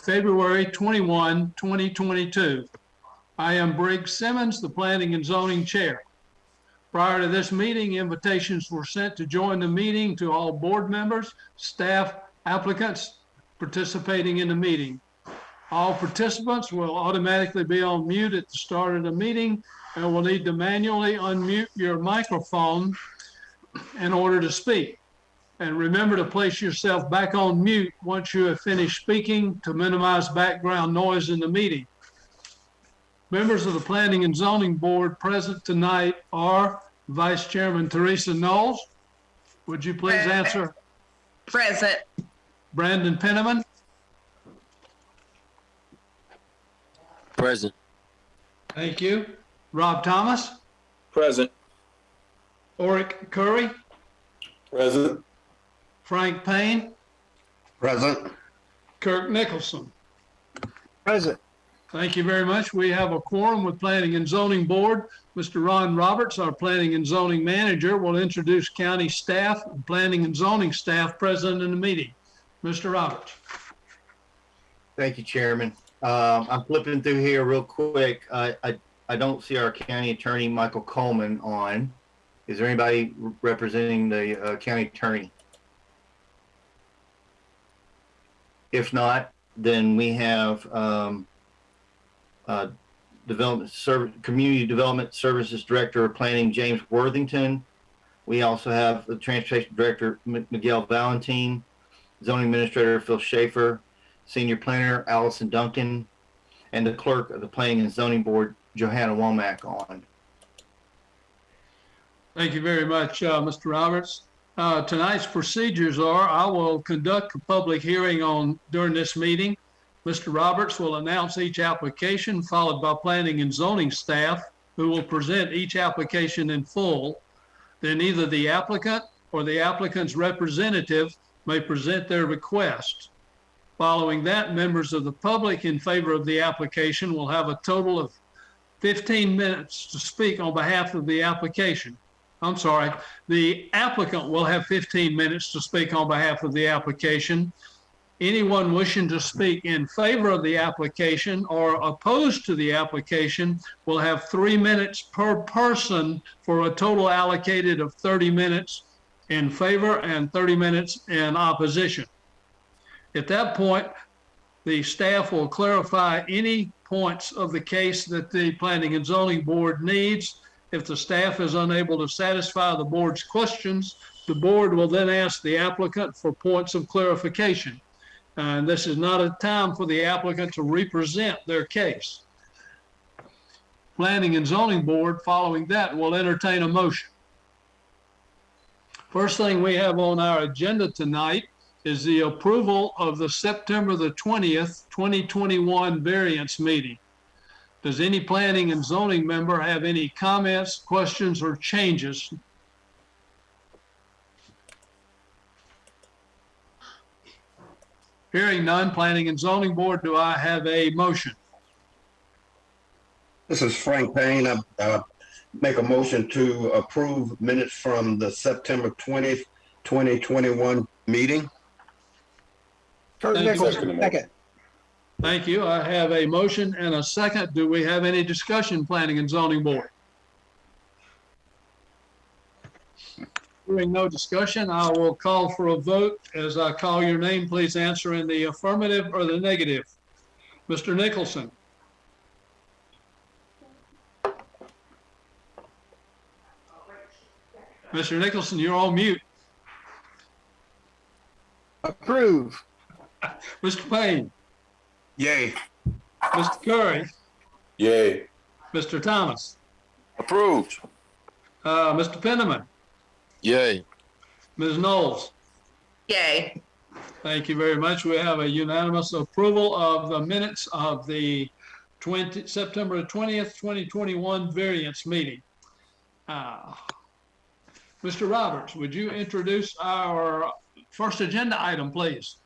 February 21, 2022. I am Briggs Simmons, the Planning and Zoning Chair. Prior to this meeting, invitations were sent to join the meeting to all board members, staff, applicants participating in the meeting. All participants will automatically be on mute at the start of the meeting and will need to manually unmute your microphone in order to speak. And remember to place yourself back on mute once you have finished speaking to minimize background noise in the meeting. Members of the Planning and Zoning Board present tonight are Vice Chairman Teresa Knowles. Would you please Present. answer? Present. Brandon Penniman, Present. thank you. Rob Thomas, Present. Oric Curry, Present. Frank Payne, Present. Kirk Nicholson. Present. Thank you very much. We have a quorum with Planning and Zoning Board. Mr. Ron Roberts, our Planning and Zoning Manager, will introduce county staff and Planning and Zoning staff present in the meeting. Mr. Roberts. Thank you, Chairman. Um, I'm flipping through here real quick. I, I, I don't see our county attorney, Michael Coleman, on. Is there anybody representing the uh, county attorney? If not, then we have, um, uh, Development Community Development Services Director of Planning, James Worthington. We also have the Transportation Director, M- Miguel Valentine, Zoning Administrator, Phil Schaefer, Senior Planner Allison Duncan, and the Clerk of the Planning and Zoning Board, Johanna Womack on. Thank you very much, uh, Mr. Roberts. Uh, Tonight's procedures are, I will conduct a public hearing on, during this meeting. Mr. Roberts will announce each application, followed by planning and zoning staff, who will present each application in full. Then either the applicant or the applicant's representative may present their request. Following that, members of the public in favor of the application will have a total of 15 minutes to speak on behalf of the application. I'm sorry, the applicant will have 15 minutes to speak on behalf of the application. Anyone wishing to speak in favor of the application or opposed to the application will have three minutes per person for a total allocated of 30 minutes in favor and 30 minutes in opposition. At that point, the staff will clarify any points of the case that the Planning and Zoning Board needs. If the staff is unable to satisfy the board's questions, the board will then ask the applicant for points of clarification. And this is not a time for the applicant to represent their case. Planning and Zoning Board, following that, will entertain a motion. First thing we have on our agenda tonight is the approval of the September the 20th, 2021 variance meeting. Does any planning and zoning member have any comments, questions, or changes? Hearing none, planning and zoning board, do I have a motion? This is Frank Payne. I uh, make a motion to approve minutes from the September twentieth, twenty twenty-one meeting. Thank you. Second. Thank you. I have a motion and a second. Do we have any discussion, planning and zoning board? Hearing no discussion, I will call for a vote. As I call your name, please answer in the affirmative or the negative. Mr. Nicholson, Mr. Nicholson, you're on mute. Approve. Mr. Payne, Yay. Mr. Curry, Yay. Mr. Thomas, Approved. uh, Mr. Penniman, Yay. Ms. Knowles. Yay. Thank you very much. We have a unanimous approval of the minutes of the 20, September 20th, 2021 variance meeting. Uh, Mr. Roberts, would you introduce our first agenda item, please?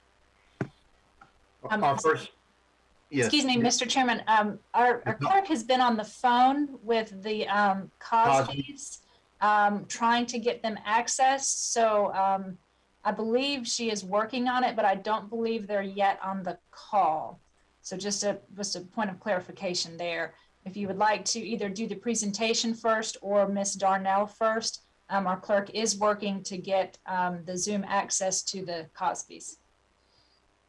Our first, yes. Excuse me, Mr. Chairman, um, our, our clerk has been on the phone with the, um, Cosby's, um, trying to get them access, so, um, I believe she is working on it, but I don't believe they're yet on the call. So just a, just a point of clarification there. If you would like to either do the presentation first or Miss Darnell first, um, our clerk is working to get, um, the Zoom access to the Cosbys.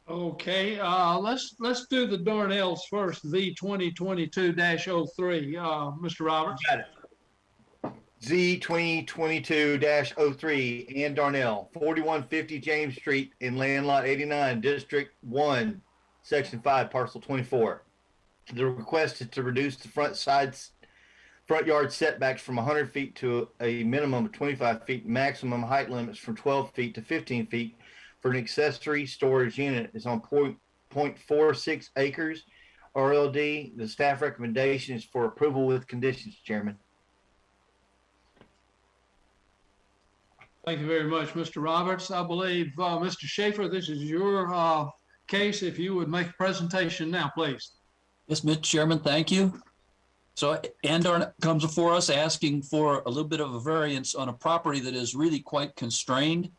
Okay, uh, let's, let's do the Darnells first, V twenty twenty-two 3 Uh, Mr. Roberts? Got it. Z twenty twenty-two 3 Ann Darnell, forty-one fifty James Street in land lot eighty-nine, District One, Section Five, Parcel twenty-four. The request is to reduce the front sides, front yard setbacks from hundred feet to a minimum of twenty-five feet, maximum height limits from twelve feet to fifteen feet for an accessory storage unit is on point, point four six acres. RLD, the staff recommendation is for approval with conditions, Chairman. Thank you very much, Mr. Roberts. I believe, uh, Mr. Schaefer, this is your, uh, case. If you would make a presentation now, please. Yes, Mr. Chairman, thank you. So Andor comes before us asking for a little bit of a variance on a property that is really quite constrained.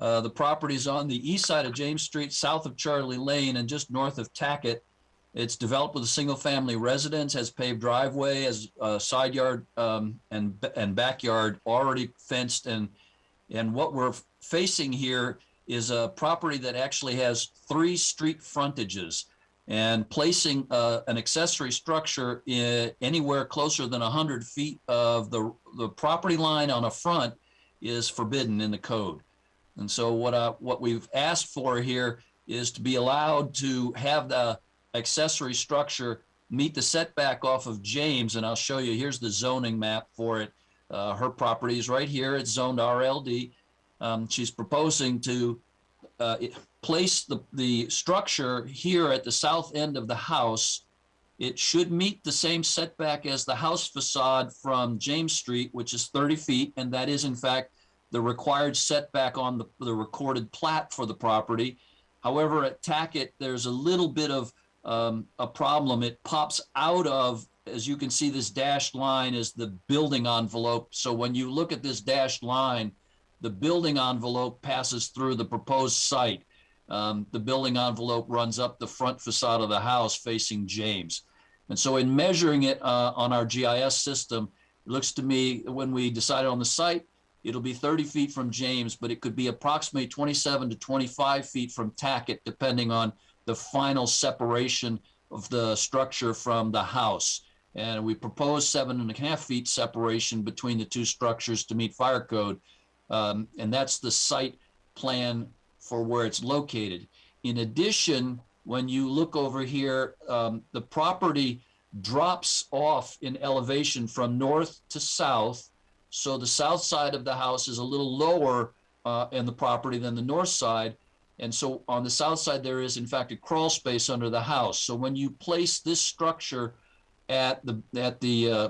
Uh, the property is on the east side of James Street, south of Charlie Lane and just north of Tackett. It's developed with a single-family residence, has paved driveway, has a side yard um, and, and backyard already fenced and, and what we're facing here is a property that actually has three street frontages and placing uh, an accessory structure anywhere closer than 100 feet of the, the property line on a front is forbidden in the code. And so what, I, what we've asked for here is to be allowed to have the accessory structure meet the setback off of James, and I'll show you, here's the zoning map for it. Uh, her property is right here, it's zoned RLD. Um, she's proposing to uh, place the, the structure here at the south end of the house. It should meet the same setback as the house facade from James Street, which is 30 feet, and that is in fact the required setback on the, the recorded plat for the property. However, at Tackett, there's a little bit of um, a problem. It pops out of, as you can see, this dashed line is the building envelope. So when you look at this dashed line, the building envelope passes through the proposed site. Um, the building envelope runs up the front facade of the house facing James. And so in measuring it uh, on our GIS system, it looks to me, when we decided on the site, it'll be 30 feet from James, but it could be approximately 27 to 25 feet from Tackett, depending on the final separation of the structure from the house. And we propose seven and a half feet separation between the two structures to meet fire code. Um, and that's the site plan for where it's located. In addition, when you look over here, um, the property drops off in elevation from north to south. So the south side of the house is a little lower uh, in the property than the north side. And so on the south side, there is in fact a crawl space under the house. So when you place this structure at the, at the uh,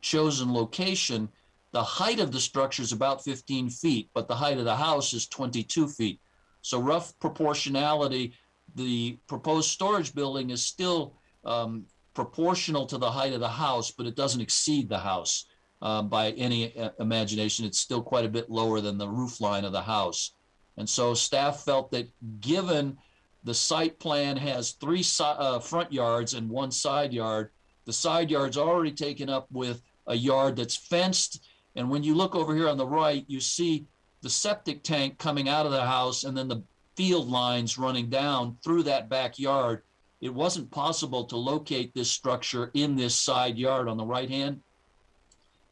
chosen location, the height of the structure is about 15 feet, but the height of the house is 22 feet. So rough proportionality, the proposed storage building is still um, proportional to the height of the house, but it doesn't exceed the house uh, by any uh, imagination. It's still quite a bit lower than the roof line of the house. And so staff felt that given the site plan has three si- uh, front yards and one side yard, the side yard's already taken up with a yard that's fenced. And when you look over here on the right, you see the septic tank coming out of the house and then the field lines running down through that backyard. It wasn't possible to locate this structure in this side yard on the right hand.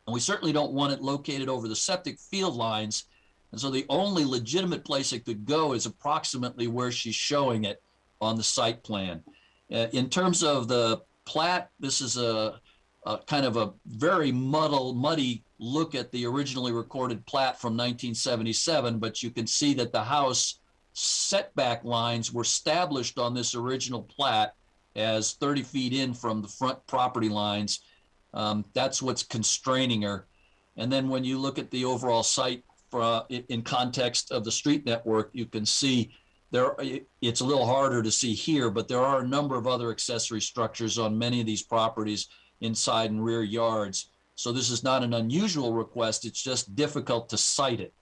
And we certainly don't want it located over the septic field lines. And so the only legitimate place it could go is approximately where she's showing it on the site plan. Uh, in terms of the plat, this is a, a kind of a very muddle, muddy look at the originally recorded plat from 1977, but you can see that the house setback lines were established on this original plat as 30 feet in from the front property lines. Um, that's what's constraining her. And then when you look at the overall site for, uh, in, context of the street network, you can see there, it's a little harder to see here, but there are a number of other accessory structures on many of these properties inside and rear yards. So this is not an unusual request. It's just difficult to site it.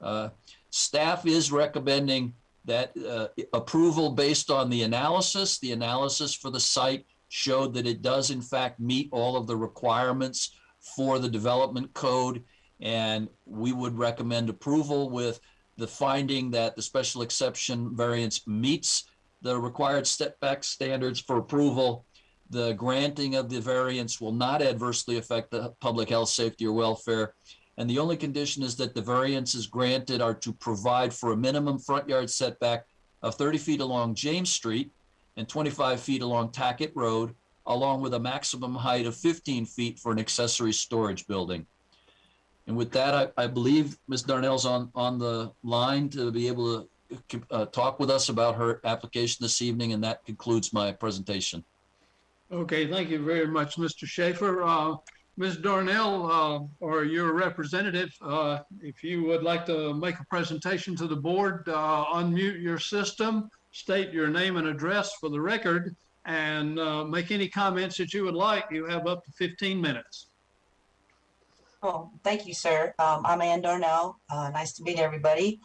Uh, Staff is recommending that uh, approval based on the analysis. The analysis for the site showed that it does in fact meet all of the requirements for the development code. And we would recommend approval with the finding that the special exception variance meets the required step back standards for approval. The granting of the variance will not adversely affect the public health, safety, or welfare. And the only condition is that the variances granted are to provide for a minimum front yard setback of 30 feet along James Street and 25 feet along Tackett Road, along with a maximum height of 15 feet for an accessory storage building. And with that, I, I believe Ms. Darnell's on, on the line to be able to uh, talk with us about her application this evening, and that concludes my presentation. Okay, thank you very much, Mr. Schaefer. Uh, Ms. Darnell, uh, or your representative, uh, if you would like to make a presentation to the board, uh, unmute your system, state your name and address for the record, and uh, make any comments that you would like. You have up to 15 minutes. Well, thank you, sir. Um, I'm Ann Darnell. Uh, nice to meet everybody.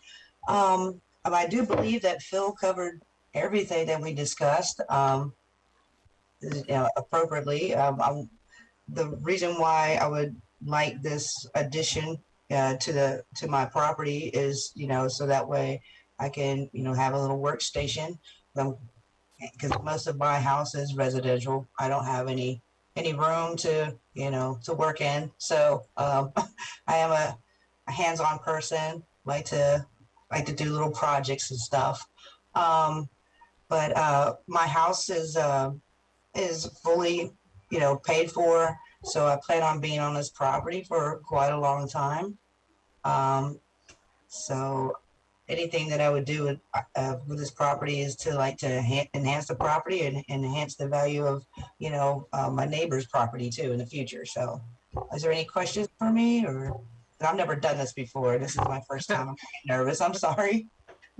Um, I do believe that Phil covered everything that we discussed, um, you know, appropriately. Um, I'm, the reason why I would like this addition uh, to the to my property is, you know, so that way I can, you know, have a little workstation. Because most of my house is residential. I don't have any any room to you know to work in so um, i am a, a, hands-on person like to like to do little projects and stuff um, but uh, my house is uh, is fully you know paid for so i plan on being on this property for quite a long time um, so anything that I would do with, uh, with this property is to like to enhance the property and, and enhance the value of, you know, uh, my neighbor's property too in the future. So is there any questions for me or I've never done this before. This is my first time. I'm nervous. I'm sorry.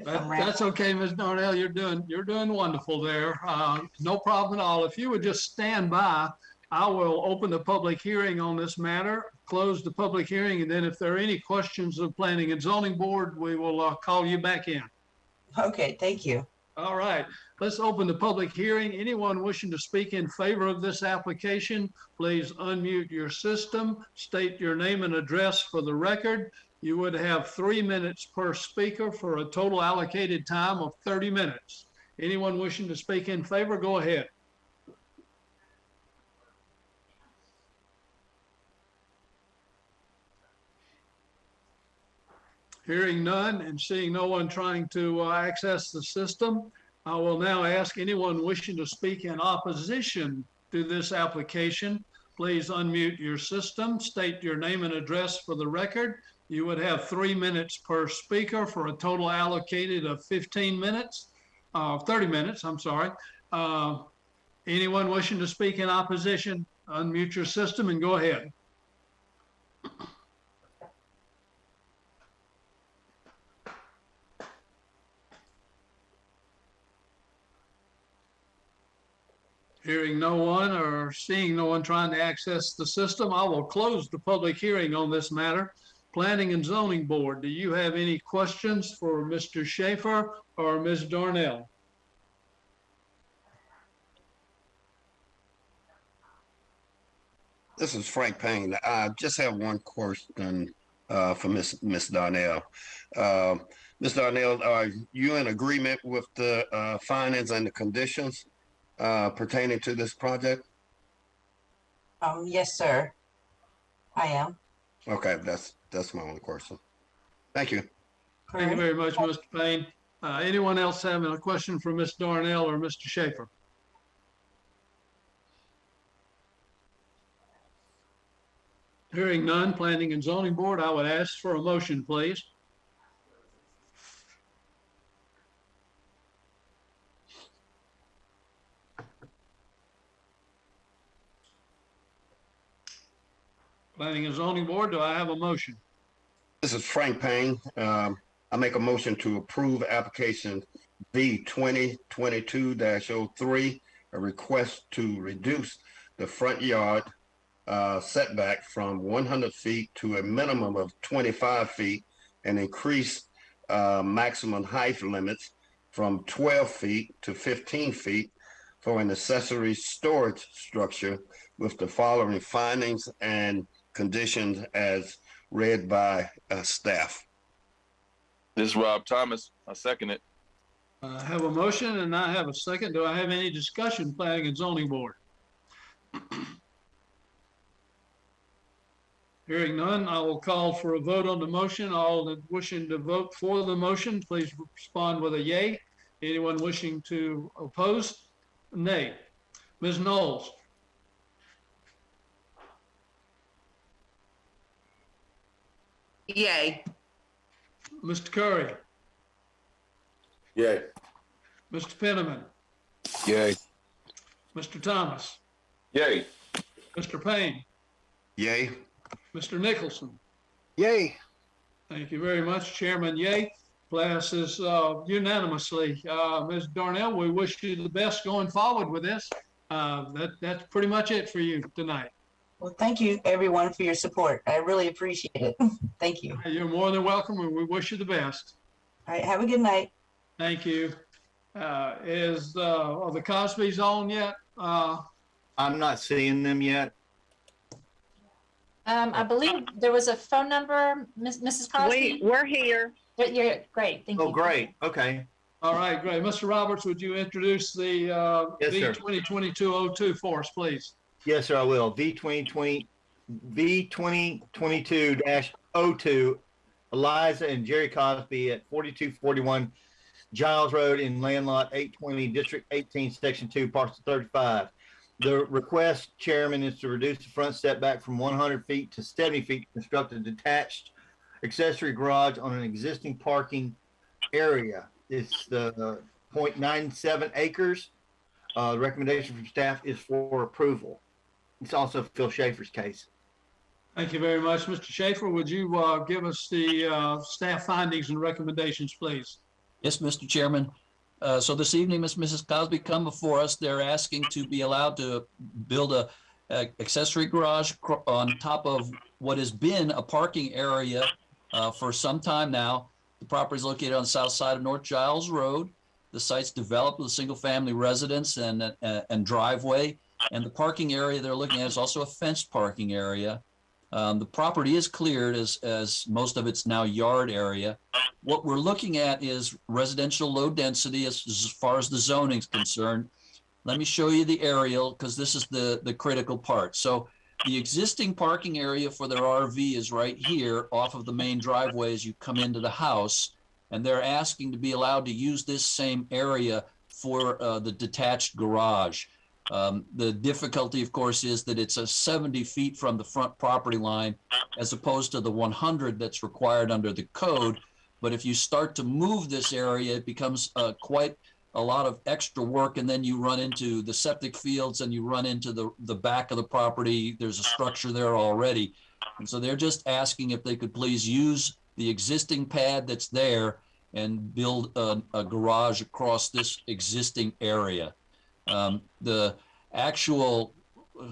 That, that's okay, Ms. Darnell. You're doing, you're doing wonderful there. Uh, no problem at all. If you would just stand by, I will open the public hearing on this matter, close the public hearing, and then if there are any questions of planning and zoning board, we will uh, call you back in. Okay, thank you. All right, let's open the public hearing. Anyone wishing to speak in favor of this application, please unmute your system, state your name and address for the record. You would have three minutes per speaker for a total allocated time of 30 minutes. Anyone wishing to speak in favor, go ahead. Hearing none and seeing no one trying to uh, access the system, I will now ask anyone wishing to speak in opposition to this application, please unmute your system, state your name and address for the record. You would have three minutes per speaker for a total allocated of 15 minutes, uh, 30 minutes, I'm sorry. Uh, anyone wishing to speak in opposition, unmute your system and go ahead. Hearing no one or seeing no one trying to access the system, I will close the public hearing on this matter. Planning and Zoning Board, do you have any questions for Mr. Schaefer or Ms. Darnell? This is Frank Payne. I just have one question uh, for Miss Miss Darnell. Uh, Ms. Darnell, are you in agreement with the uh, findings and the conditions uh, pertaining to this project? Um, yes, sir. I am. Okay, that's that's my only question. Thank you. Thank you very much, Mr. Payne. Uh, anyone else having a question for Ms. Darnell or Mr. Schaefer? Hearing none, Planning and Zoning Board, I would ask for a motion, please. Planning and Zoning Board, do I have a motion? This is Frank Payne. Um, I make a motion to approve application V twenty twenty-two 3 a request to reduce the front yard uh, setback from one hundred feet to a minimum of twenty-five feet and increase uh, maximum height limits from twelve feet to fifteen feet for an accessory storage structure with the following findings and conditions as read by uh, staff. This is Rob Thomas. I second it. I have a motion and I have a second. Do I have any discussion, planning and zoning board? Hearing none, I will call for a vote on the motion. All that wishing to vote for the motion, please respond with a yay. Anyone wishing to oppose, nay. Ms. Knowles, Yay. Mr. Curry, Yay. Mr. Penniman, Yay. Mr. Thomas, Yay. Mr. Payne, Yay. Mr. Nicholson. Yay. Thank you very much, Chairman Yeh. Passes uh, unanimously. Uh, Ms. Darnell, we wish you the best going forward with this. Uh, That, that's pretty much it for you tonight. Well, thank you, everyone, for your support. I really appreciate it. Thank you. You're more than welcome, and we wish you the best. All right, have a good night. Thank you. Uh, Is, uh, are the Cosby's on yet? Uh, I'm not seeing them yet. Um, I believe there was a phone number, Miss- Mrs. Cosby? we're here. You're- You're, great, thank you. Oh, great. Okay. All right, great. Mr. Roberts, would you introduce the uh, Yes, B sir. 2022-02 for us, please? Yes, sir, I will. V twenty twenty, V twenty twenty-two dash O two, Eliza and Jerry Cosby at forty-two forty-one Giles Road in land lot eight twenty, District eighteen, Section two, parcel thirty-five. The request, Chairman, is to reduce the front setback from one hundred feet to seventy feet, to construct a detached accessory garage on an existing parking area. It's the uh, 0.97 acres. Uh, the recommendation from staff is for approval. It's also Phil Schaefer's case. Thank you very much. Mr. Schaefer, would you uh, give us the uh, staff findings and recommendations, please? Yes, Mr. Chairman. Uh, So this evening, Ms. Mrs. Cosby come before us. They're asking to be allowed to build a a accessory garage on top of what has been a parking area uh, for some time now. The property is located on the south side of North Giles Road. The site's developed with a single-family residence and, uh, and driveway. And the parking area they're looking at is also a fenced parking area. Um, The property is cleared as, as most of it's now yard area. What we're looking at is residential low density as, as far as the zoning is concerned. Let me show you the aerial because this is the, the critical part. So the existing parking area for their RV is right here off of the main driveway as you come into the house. And they're asking to be allowed to use this same area for uh, the detached garage. Um, the difficulty, of course, is that it's a 70 feet from the front property line as opposed to the 100 that's required under the code. But if you start to move this area, it becomes uh, quite a lot of extra work. And then you run into the septic fields and you run into the, the back of the property. There's a structure there already. And so they're just asking if they could please use the existing pad that's there and build a, a garage across this existing area. Um, the actual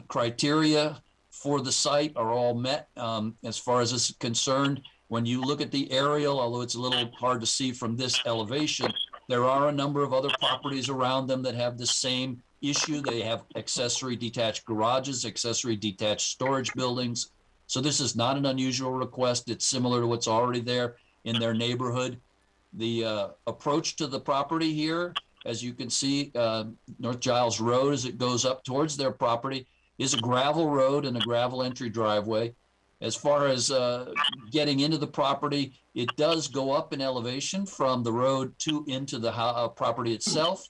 criteria for the site are all met um, as far as this is concerned. When you look at the aerial, although it's a little hard to see from this elevation, there are a number of other properties around them that have the same issue. They have accessory detached garages, accessory detached storage buildings. So this is not an unusual request. It's similar to what's already there in their neighborhood. The uh, approach to the property here, as you can see, uh, North Giles Road, as it goes up towards their property, is a gravel road and a gravel entry driveway. As far as uh, getting into the property, it does go up in elevation from the road to into the uh, property itself.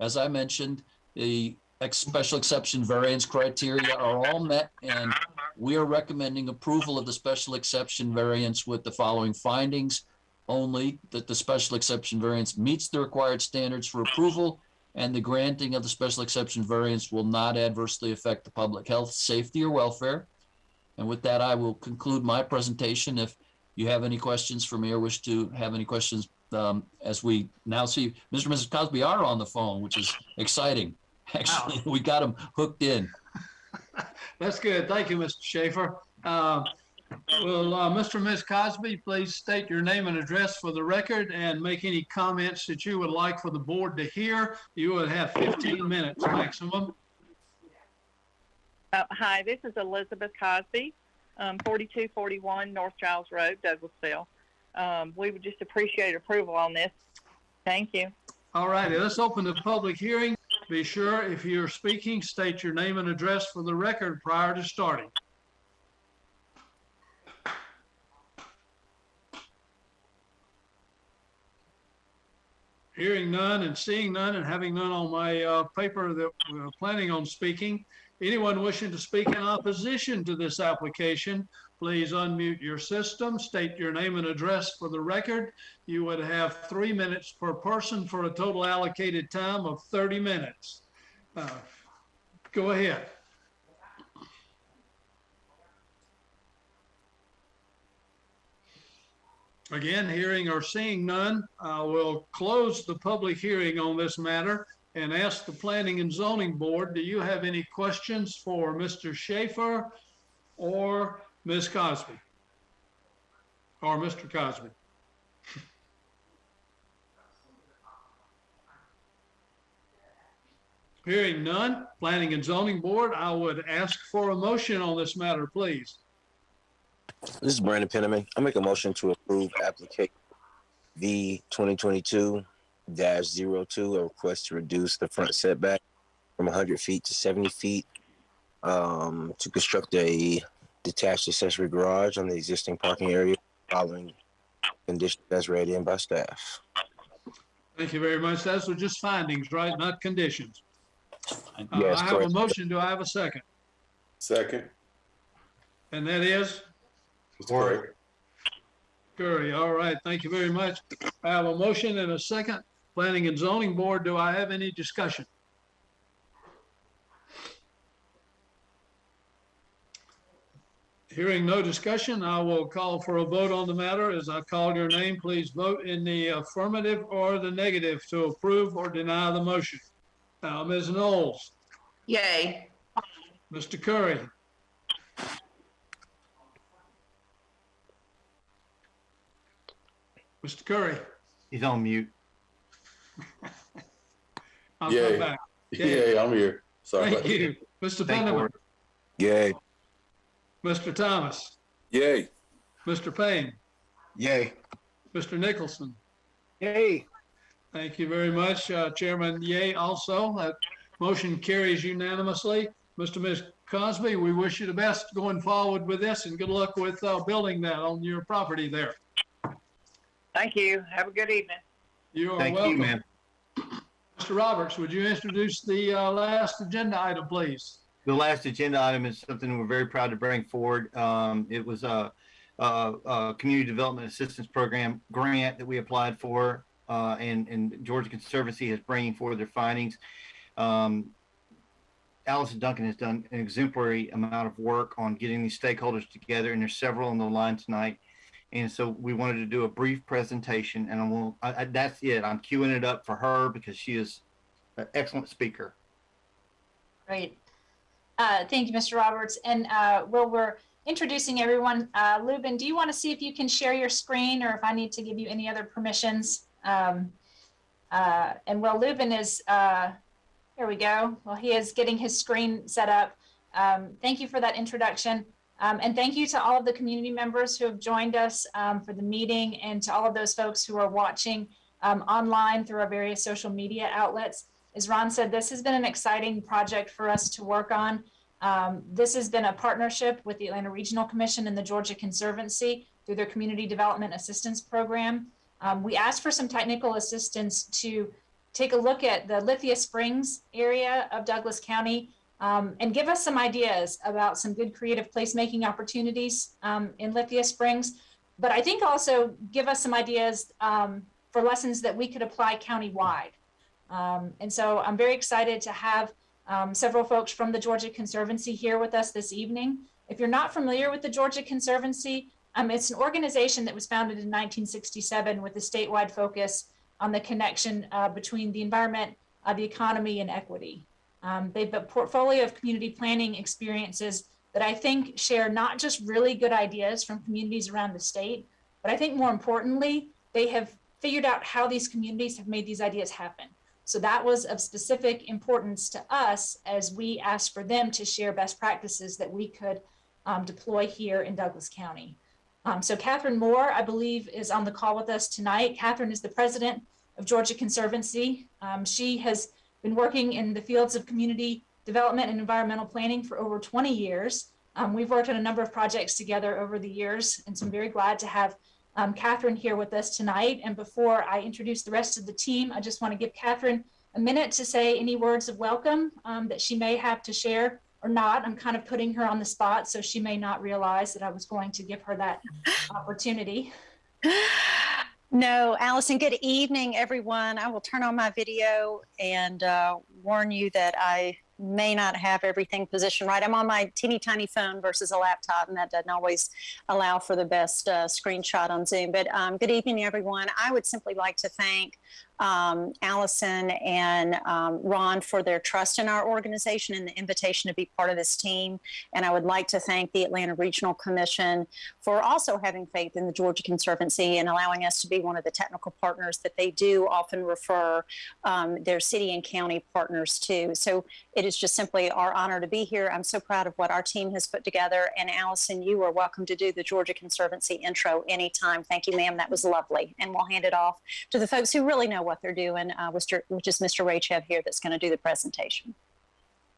As I mentioned, the ex- special exception variance criteria are all met, and we are recommending approval of the special exception variance with the following findings only that the special exception variance meets the required standards for approval and the granting of the special exception variance will not adversely affect the public health, safety, or welfare. And with that, I will conclude my presentation. If you have any questions for me or wish to have any questions, um, as we now see Mr. and Mrs. Cosby are on the phone, which is exciting. Actually, we got them hooked in. That's good. Thank you, Mr. Schaefer. Uh, Will, uh, Mr. and Ms. Cosby, please state your name and address for the record and make any comments that you would like for the board to hear. You would have 15 minutes maximum. Uh, hi, this is Elizabeth Cosby, um, 4241 North Giles Road, Douglasville. Um, we would just appreciate approval on this. Thank you. All righty, let's open the public hearing. Be sure if you're speaking, state your name and address for the record prior to starting. Hearing none and seeing none and having none on my uh, paper that we're planning on speaking. Anyone wishing to speak in opposition to this application, please unmute your system, state your name and address for the record. You would have three minutes per person for a total allocated time of 30 minutes. Uh, Go ahead. Again, hearing or seeing none, I will close the public hearing on this matter and ask the Planning and Zoning Board, do you have any questions for Mr. Schaefer or Ms. Cosby? Or Mr. Cosby? Hearing none, Planning and Zoning Board, I would ask for a motion on this matter, please. This is Brandon Penniman. I make a motion to approve application V twenty twenty-two 2 a request to reduce the front setback from hundred feet to seventy feet um, to construct a detached accessory garage on the existing parking area following conditions as read in by staff. Thank you very much. Those are just findings, right? Not conditions. Uh, Yes, I have a correct. motion. Do I have a second? Second. And that is Mr. Craig. Curry. All right. Thank you very much. I have a motion and a second. Planning and Zoning Board, do I have any discussion? Hearing no discussion, I will call for a vote on the matter. As I call your name, please vote in the affirmative or the negative to approve or deny the motion. Now, Ms. Knowles, Yay. Mr. Curry, Mr. Curry, He's on mute. I'll Yay. come back. Yay. Yeah, I'm here. Sorry. Thank about you. Mr. Thank Penniman, Yay. Mr. Thomas, Yay. Mr. Payne, Yay. Mr. Nicholson. Yay. Thank you very much, uh, Chairman Yay also. That motion carries unanimously. Mr. Ms. Cosby, we wish you the best going forward with this and good luck with uh, building that on your property there. Thank you. Have a good evening. You are Thank you, welcome. ma'am. Mr. Roberts, would you introduce the uh, last agenda item, please? The last agenda item is something we're very proud to bring forward. Um, it was a, a, a community development assistance program grant that we applied for, uh, and, and Georgia Conservancy is bringing forward their findings. Um, Allison Duncan has done an exemplary amount of work on getting these stakeholders together, and there's several on the line tonight. And so we wanted to do a brief presentation, and I will, I, I, that's it. I'm queuing it up for her because she is an excellent speaker. Great. Uh, Thank you, Mr. Roberts. And uh, while we're introducing everyone, uh, Lubin, do you want to see if you can share your screen or if I need to give you any other permissions? Um, uh, And while Lubin is, uh, here we go. Well, he is getting his screen set up. Um, Thank you for that introduction. Um, And thank you to all of the community members who have joined us um, for the meeting and to all of those folks who are watching um, online through our various social media outlets as Ron said, this has been an exciting project for us to work on. Um, this has been a partnership with the Atlanta Regional Commission and the Georgia Conservancy through their Community Development Assistance Program. Um, we asked for some technical assistance to take a look at the Lithia Springs area of Douglas County um, and give us some ideas about some good creative placemaking opportunities um, in Lithia Springs. But I think also give us some ideas um, for lessons that we could apply countywide. Um, and so I'm very excited to have um, several folks from the Georgia Conservancy here with us this evening. If you're not familiar with the Georgia Conservancy, um, it's an organization that was founded in 1967 with a statewide focus on the connection uh, between the environment, uh, the economy, and equity. Um, they've a portfolio of community planning experiences that I think share not just really good ideas from communities around the state, but I think more importantly, they have figured out how these communities have made these ideas happen. So that was of specific importance to us as we asked for them to share best practices that we could um, deploy here in Douglas County. Um, so Catherine Moore, I believe, is on the call with us tonight. Catherine is the president of Georgia Conservancy. Um, she has been working in the fields of community development and environmental planning for over 20 years. Um, we've worked on a number of projects together over the years, and so I'm very glad to have um, Catherine here with us tonight. And before I introduce the rest of the team, I just want to give Catherine a minute to say any words of welcome um, that she may have to share or not. I'm kind of putting her on the spot, so she may not realize that I was going to give her that opportunity. No, Allison, good evening, everyone. I will turn on my video and uh, warn you that I may not have everything positioned right. I'm on my teeny tiny phone versus a laptop, and that doesn't always allow for the best uh, screenshot on Zoom. But um, good evening, everyone. I would simply like to thank um, Allison and um, Ron for their trust in our organization and the invitation to be part of this team. And I would like to thank the Atlanta Regional Commission for also having faith in the Georgia Conservancy and allowing us to be one of the technical partners that they do often refer um, their city and county partners to. So it is just simply our honor to be here. I'm so proud of what our team has put together. And Allison, you are welcome to do the Georgia Conservancy intro anytime. Thank you, ma'am. That was lovely. And we'll hand it off to the folks who really know what they're doing, uh, which, which is Mr. Raychev here that's going to do the presentation.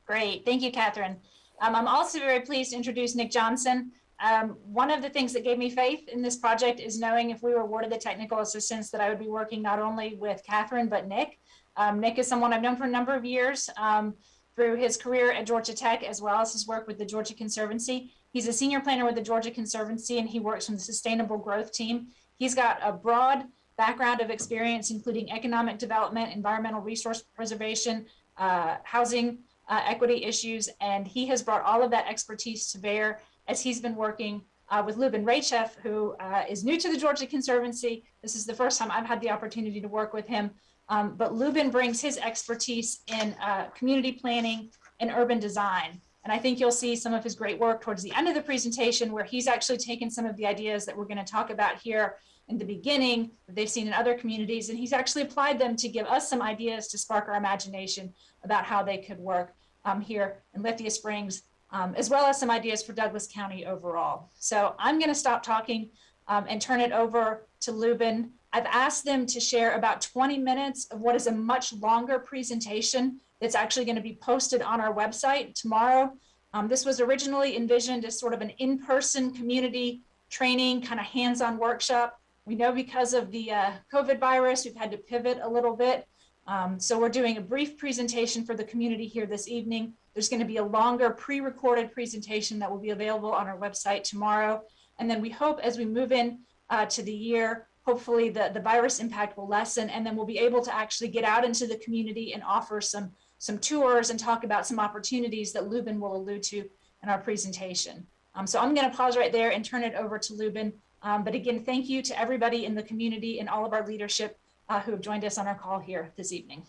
Great. Thank you, Catherine. Um, I'm also very pleased to introduce Nick Johnson. Um, one of the things that gave me faith in this project is knowing if we were awarded the technical assistance that I would be working not only with Catherine, but Nick. Um, Nick is someone I've known for a number of years um, through his career at Georgia Tech, as well as his work with the Georgia Conservancy. He's a senior planner with the Georgia Conservancy, and he works from the Sustainable Growth Team. He's got a broad background of experience, including economic development, environmental resource preservation, uh, housing uh, equity issues, and he has brought all of that expertise to bear as he's been working uh, with Lubin Raychev, who uh, is new to the Georgia Conservancy. This is the first time I've had the opportunity to work with him. Um, but Lubin brings his expertise in uh, community planning and urban design. And I think you'll see some of his great work towards the end of the presentation where he's actually taken some of the ideas that we're going to talk about here in the beginning that they've seen in other communities, and he's actually applied them to give us some ideas to spark our imagination about how they could work um, here in Lithia Springs, um, as well as some ideas for Douglas County overall. So I'm going to stop talking um, and turn it over to Lubin. I've asked them to share about 20 minutes of what is a much longer presentation that's actually going to be posted on our website tomorrow. Um, this was originally envisioned as sort of an in-person community training, kind of hands-on workshop. We know because of the uh, COVID virus, we've had to pivot a little bit. Um, so we're doing a brief presentation for the community here this evening. There's going to be a longer pre-recorded presentation that will be available on our website tomorrow. And then we hope as we move in uh, to the year, hopefully the, the virus impact will lessen and then we'll be able to actually get out into the community and offer some, some tours and talk about some opportunities that Lubin will allude to in our presentation. Um, so I'm going to pause right there and turn it over to Lubin. Um, but again, thank you to everybody in the community and all of our leadership uh, who have joined us on our call here this evening.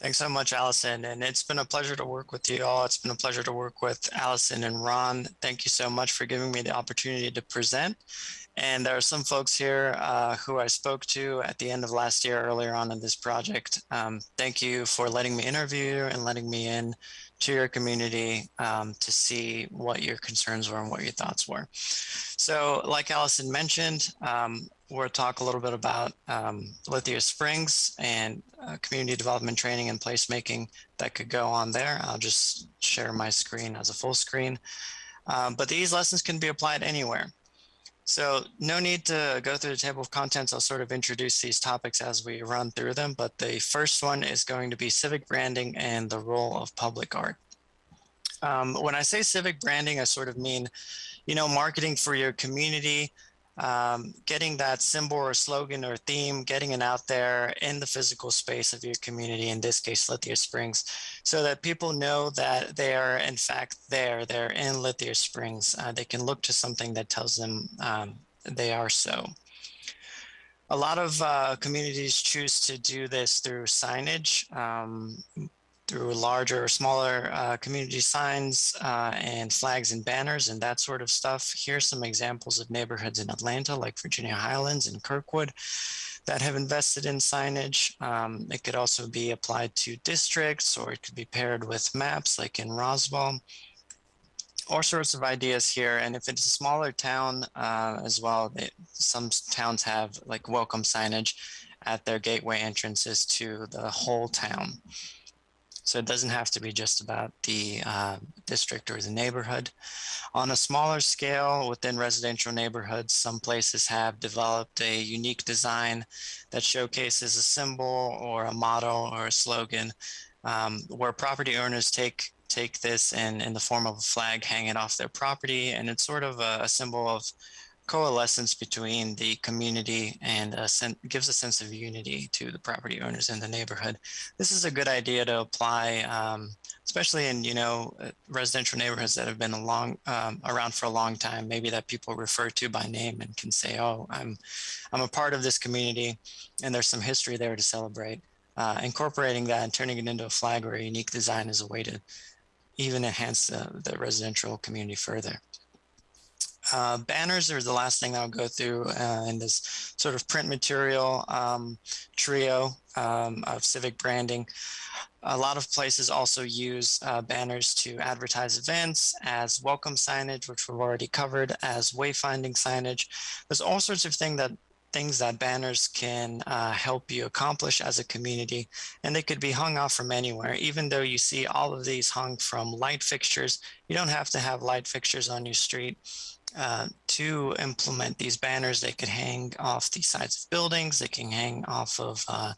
Thanks so much, Allison. And it's been a pleasure to work with you all. It's been a pleasure to work with Allison and Ron. Thank you so much for giving me the opportunity to present. And there are some folks here uh, who I spoke to at the end of last year earlier on in this project. Um, thank you for letting me interview and letting me in to your community um, to see what your concerns were and what your thoughts were. So like Allison mentioned, um, we'll talk a little bit about um, Lithia Springs and uh, community development training and placemaking that could go on there. I'll just share my screen as a full screen. Um, but these lessons can be applied anywhere. So no need to go through the table of contents. I'll sort of introduce these topics as we run through them. But the first one is going to be civic branding and the role of public art. Um, when I say civic branding, I sort of mean, you know, marketing for your community, um, getting that symbol or slogan or theme, getting it out there in the physical space of your community, in this case, Lithia Springs, so that people know that they are in fact there, they're in Lithia Springs. Uh, they can look to something that tells them um, they are so. A lot of uh, communities choose to do this through signage. Um, through larger or smaller uh, community signs uh, and flags and banners and that sort of stuff. Here's some examples of neighborhoods in Atlanta, like Virginia Highlands and Kirkwood, that have invested in signage. Um, it could also be applied to districts or it could be paired with maps like in Roswell. All sorts of ideas here. And if it's a smaller town uh, as well, they, some towns have like welcome signage at their gateway entrances to the whole town. So it doesn't have to be just about the uh, district or the neighborhood. On a smaller scale within residential neighborhoods, some places have developed a unique design that showcases a symbol or a motto or a slogan um, where property owners take take this in, in the form of a flag, hang it off their property. And it's sort of a, a symbol of coalescence between the community and a sen- gives a sense of unity to the property owners in the neighborhood. This is a good idea to apply, um, especially in you know uh, residential neighborhoods that have been a long, um, around for a long time. Maybe that people refer to by name and can say, "Oh, I'm I'm a part of this community," and there's some history there to celebrate. Uh, incorporating that and turning it into a flag or a unique design is a way to even enhance the, the residential community further. Uh, banners are the last thing I'll go through uh, in this sort of print material um, trio um, of civic branding. A lot of places also use uh, banners to advertise events as welcome signage, which we've already covered, as wayfinding signage. There's all sorts of things that things that banners can uh, help you accomplish as a community. And they could be hung off from anywhere. Even though you see all of these hung from light fixtures, you don't have to have light fixtures on your street. Uh, to implement these banners, they could hang off the sides of buildings, they can hang off of uh,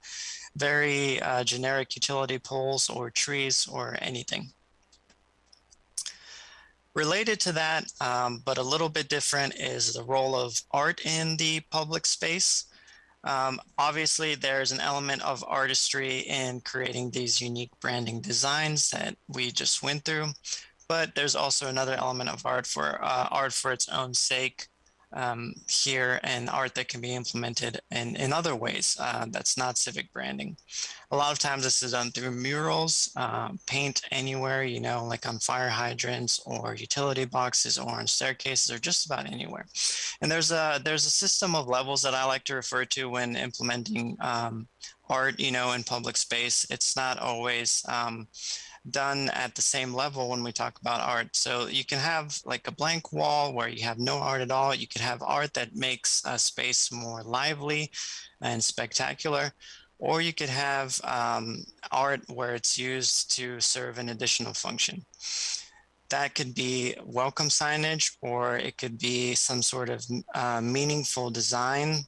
very uh, generic utility poles or trees or anything. Related to that, um, but a little bit different, is the role of art in the public space. Um, obviously, there's an element of artistry in creating these unique branding designs that we just went through, but there's also another element of art for uh, art for its own sake um, here and art that can be implemented in, in other ways uh, that's not civic branding. A lot of times this is done through murals, uh, paint anywhere, you know, like on fire hydrants or utility boxes or on staircases or just about anywhere. And there's a, there's a system of levels that I like to refer to when implementing um, art, you know, in public space. It's not always, um, done at the same level when we talk about art. So you can have like a blank wall where you have no art at all. You could have art that makes a space more lively and spectacular. Or you could have um, art where it's used to serve an additional function. That could be welcome signage, or it could be some sort of uh, meaningful design,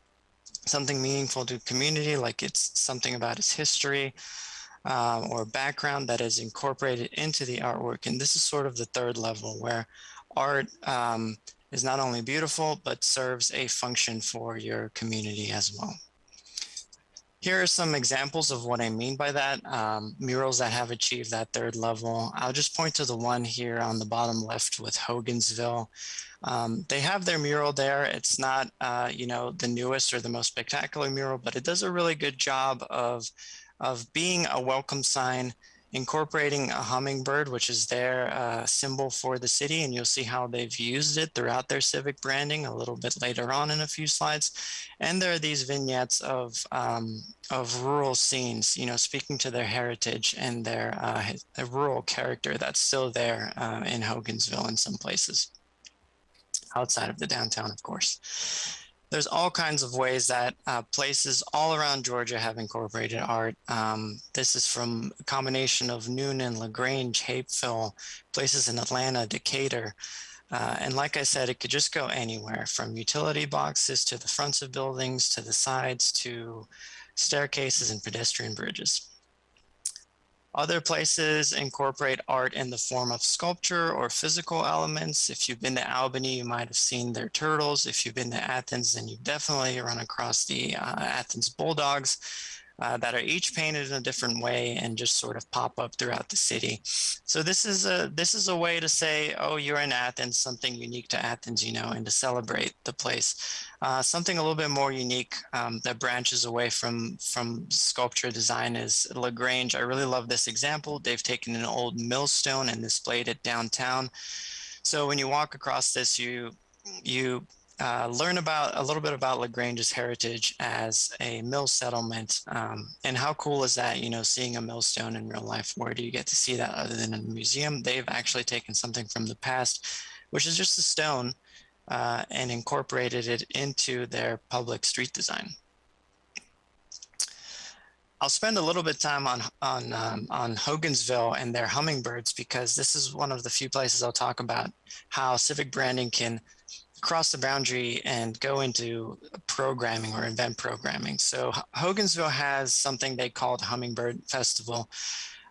something meaningful to community, like it's something about its history, um, or background that is incorporated into the artwork. And this is sort of the third level where art um, is not only beautiful, but serves a function for your community as well. Here are some examples of what I mean by that. Um, murals that have achieved that third level. I'll just point to the one here on the bottom left with Hogansville. Um, they have their mural there. It's not, uh, you know, the newest or the most spectacular mural, but it does a really good job of of being a welcome sign, incorporating a hummingbird, which is their uh, symbol for the city. And you'll see how they've used it throughout their civic branding a little bit later on in a few slides. And there are these vignettes of, um, of rural scenes, you know, speaking to their heritage and their uh, rural character that's still there uh, in Hogansville in some places outside of the downtown, of course there's all kinds of ways that uh, places all around Georgia have incorporated art. Um, this is from a combination of Newnan, LaGrange, Hapeville, places in Atlanta, Decatur. Uh, and like I said, it could just go anywhere from utility boxes to the fronts of buildings, to the sides, to staircases and pedestrian bridges. Other places incorporate art in the form of sculpture or physical elements. If you've been to Albany, you might have seen their turtles. If you've been to Athens, then you've definitely run across the uh, Athens Bulldogs. Uh, that are each painted in a different way and just sort of pop up throughout the city. So this is a this is a way to say, oh, you're in Athens, something unique to Athens, you know, and to celebrate the place. Uh, something a little bit more unique um, that branches away from from sculpture design is LaGrange. I really love this example. They've taken an old millstone and displayed it downtown. So when you walk across this, you you uh, learn about a little bit about LaGrange's heritage as a mill settlement. Um, and how cool is that, you know, seeing a millstone in real life? Where do you get to see that other than in a museum? They've actually taken something from the past, which is just a stone, uh, and incorporated it into their public street design. I'll spend a little bit of time on on um, on Hogansville and their hummingbirds because this is one of the few places I'll talk about how civic branding can cross the boundary and go into programming or event programming. So Hogansville has something they call the Hummingbird Festival.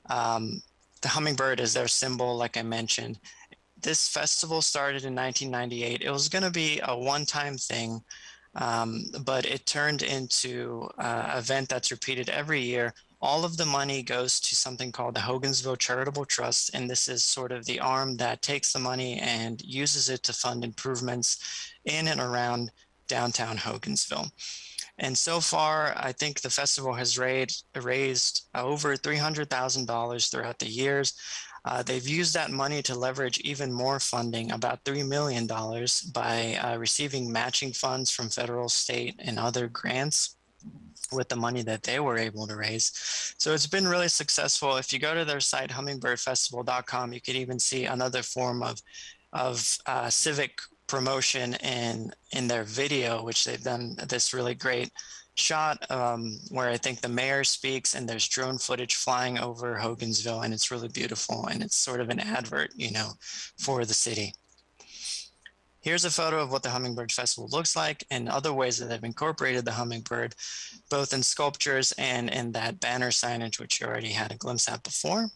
Um, the hummingbird is their symbol, like I mentioned. This festival started in 1998. It was going to be a one-time thing, um, but it turned into an event that's repeated every year. All of the money goes to something called the Hogansville Charitable Trust, and this is sort of the arm that takes the money and uses it to fund improvements in and around downtown Hogansville. And so far, I think the festival has raised, raised over $300,000 throughout the years. Uh, they've used that money to leverage even more funding, about $3 million, by uh, receiving matching funds from federal, state, and other grants with the money that they were able to raise. So it's been really successful. If you go to their site, hummingbirdfestival.com, you can even see another form of, of uh, civic promotion in, in their video, which they've done this really great shot um, where I think the mayor speaks and there's drone footage flying over Hogansville and it's really beautiful and it's sort of an advert, you know, for the city. Here's a photo of what the Hummingbird Festival looks like and other ways that they've incorporated the hummingbird, both in sculptures and in that banner signage, which you already had a glimpse at before.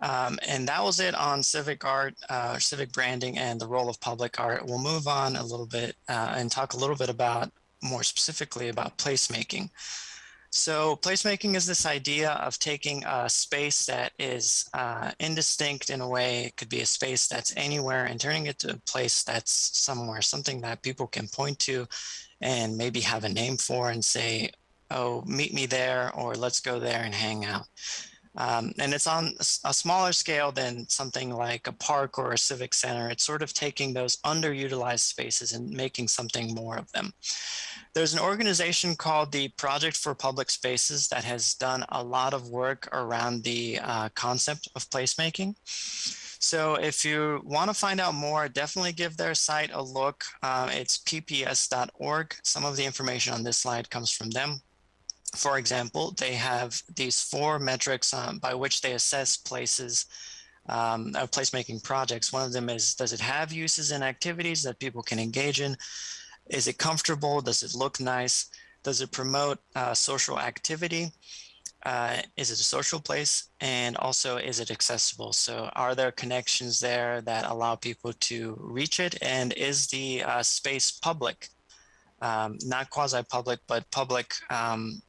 Um, and that was it on civic art, uh, civic branding, and the role of public art. We'll move on a little bit uh, and talk a little bit about more specifically about placemaking. So placemaking is this idea of taking a space that is uh, indistinct in a way. It could be a space that's anywhere and turning it to a place that's somewhere, something that people can point to and maybe have a name for and say, oh, meet me there or let's go there and hang out. Um, and it's on a smaller scale than something like a park or a civic center. It's sort of taking those underutilized spaces and making something more of them. There's an organization called the Project for Public Spaces that has done a lot of work around the uh, concept of placemaking. So if you want to find out more, definitely give their site a look. Uh, it's pps.org. Some of the information on this slide comes from them for example, they have these four metrics um, by which they assess places um, of placemaking projects. One of them is, does it have uses and activities that people can engage in? Is it comfortable? Does it look nice? Does it promote uh, social activity? Uh, is it a social place? And also, is it accessible? So are there connections there that allow people to reach it? And is the uh, space public? um, not quasi-public, but public um,